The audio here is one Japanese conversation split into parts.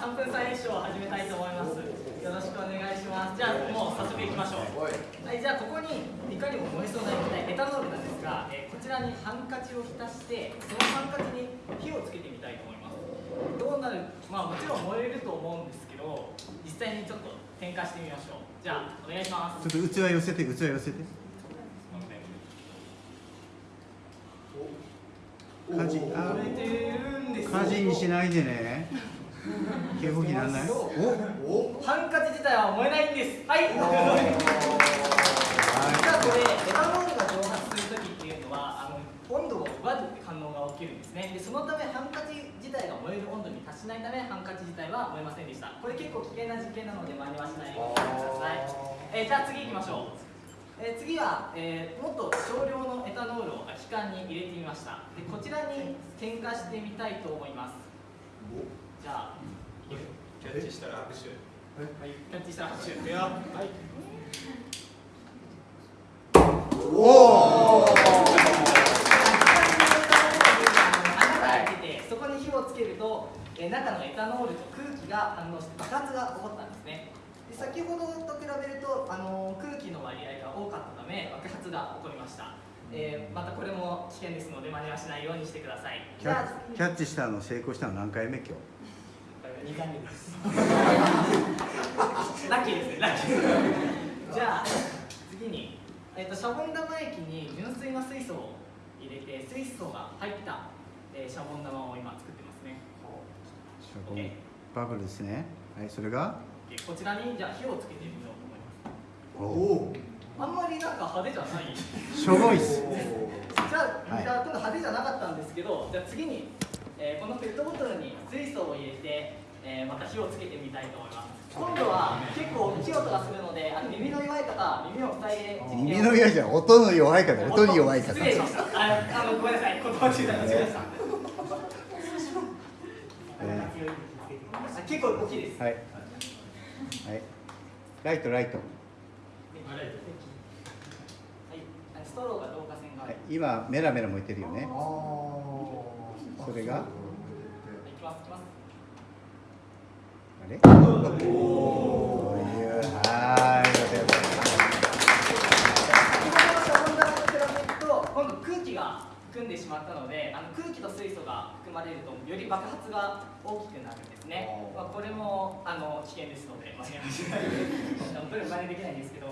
3分サインショーを始めたいと思います。よろしくお願いします。じゃあもう早速いきましょう。はい。じゃあここにいかにも燃えそうな液体エタノールなんですが、えー、こちらにハンカチを浸してそのハンカチに火をつけてみたいと思います。どうなる？まあもちろん燃えると思うんですけど実際にちょっと点火してみましょう。じゃあお願いします。ちょっと器寄せて器寄せて。火事あ火事にしないでね警報器なんない？お？ハンカチ自体は燃えないんです。はい。実はこれエタノールが蒸発する時っていうのはあの温度を奪うって反応が起きるんですね。でそのためハンカチ自体が燃える温度に達しないためハンカチ自体は燃えませんでした。これ結構危険な実験なので真似はしないようにしてください、えー、じゃあ次行きましょう。えー、次は、えー、もっと少量のエタノールを空き缶に入れてみました。でこちらに点火してみたいと思いますじゃあキャッチしたら拍手。はい。キャッチしたら拍手。いくよはいおおそこに火をつけると、え、中のエタノールと空気が反応して爆発が起こったんですね。で先ほどと比べると、あの、空気の割合が多かったため爆発が起こりました、えー、またこれも危険ですので真似はしないようにしてください。キャッチしたの成功したの何回目今日？2回目ですラッキーです。ねラッキーじゃあ次に、えーと、シャボン玉液に純粋な水素を入れて水素が入った、えー、シャボン玉を今作ってますね。シャボンバブルですね。はいそれが？こちらにじゃあ火をつけてみようと思います。おおあんまりなんか派手じゃない。しょぼいっす。じゃあ、はい、じゃあ派手じゃなかったんですけどじゃあ次に、えー、このペットボトルに水素を入れてえー、また火をつけてみたいと思います。今度は結構大きい音がするのであの耳の弱い方耳を塞いで耳の弱いじゃん。音の弱い方音に弱い方。失礼しました。ああのごめんなさい。言葉中断間違えました、えー、結構大きいです。はい、はい、ライトライト。はいストローが導火線が、はい、今メラメラ燃えてるよね。それが？れ？んでしまったのであの空気と水素が含まれるとより爆発が大きくなるんですね、まあ、これもあの危険ですので真似はしない。で真似できないんですけど。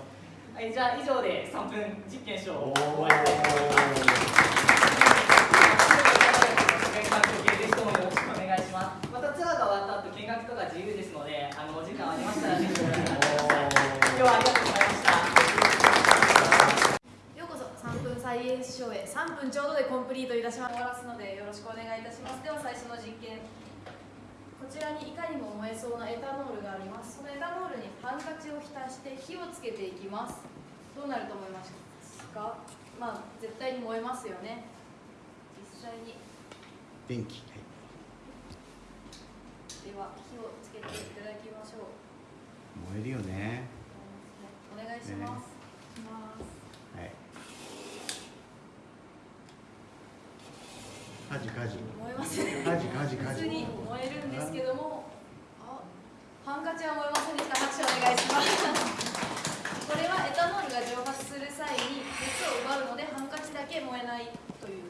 はいじゃあ以上で3分実験証を終わりたいと思います。学とか自由ですのであのお時間ありましたらぜひ今日はありがとうございました3分ちょうどでコンプリートいたします。終わらすのでよろしくお願いいたしますでは最初の実験。こちらにいかにも燃えそうなエタノールがあります。そのエタノールにハンカチを浸して火をつけていきます。どうなると思いますか？まあ絶対に燃えます。よね実際に電気では火をつけていただきましょう。燃えるよね。お願いします、ね、はい火事燃えます。ね火事火事火事普通に燃えるんですけども。あハンカチは燃えませんでした。拍手お願いします。これはエタノールが蒸発する際に熱を奪うのでハンカチだけ燃えないという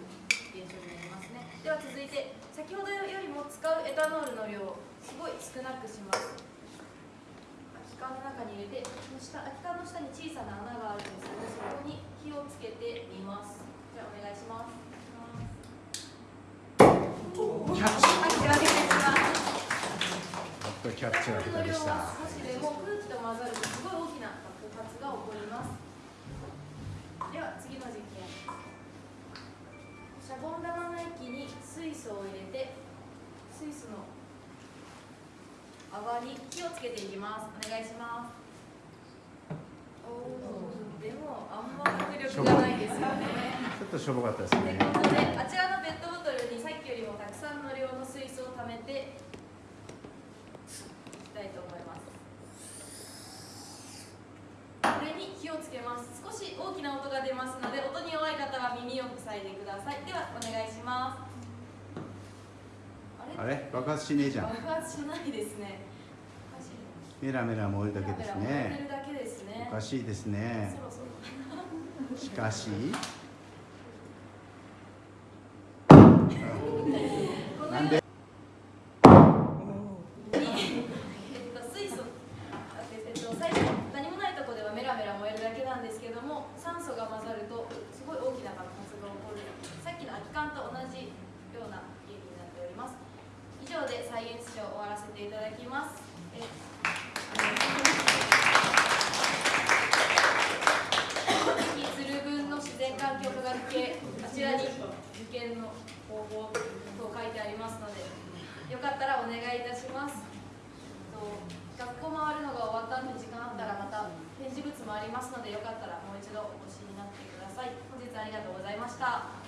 現象になりますね。では続いて先ほどよりも使うエタノールの量すごい少なくします。空き缶の中に入れて下空き缶の下に小さな穴があるんですけどそこに火をつけてみますじゃあお願いしますキャッチはい手分けキャッチの方でした。少しでも空気と混ざるとすごい大きな爆発が起こります。では次の実験。シャボン玉の液に水素を入れてスイスの泡に火をつけていきます。お願いします。おでもあんま迫力がないですよね。ちょっとしょぼかったですね。ということであちらのペットボトルにさっきよりもたくさんの量の水素を溜めてたいと思います。これに火をつけます。少し大きな音が出ますので音に弱い方は耳を塞いでください。ではお願いします。あれ？爆発しねえじゃん。爆発しないですね。メラメラ燃えるだけですね。おかしいですね。しかし。なんでえっと、水素あえっと、最初何もないところではメラメラ燃えるだけなんですけども酸素が混ざるとすごい大きな爆発が起こるさっきの空き缶と同じような原理になっております以上でサイエンスショーを終わらせていただきますえ次鶴分の自然環境科学系あちらに受験の方法と書いてありますのでよかったらお願いいたしますと学校回るのが終わった後に時間あったらまた展示物もありますのでよかったらもう一度お越しになってください本日あありがとうございました。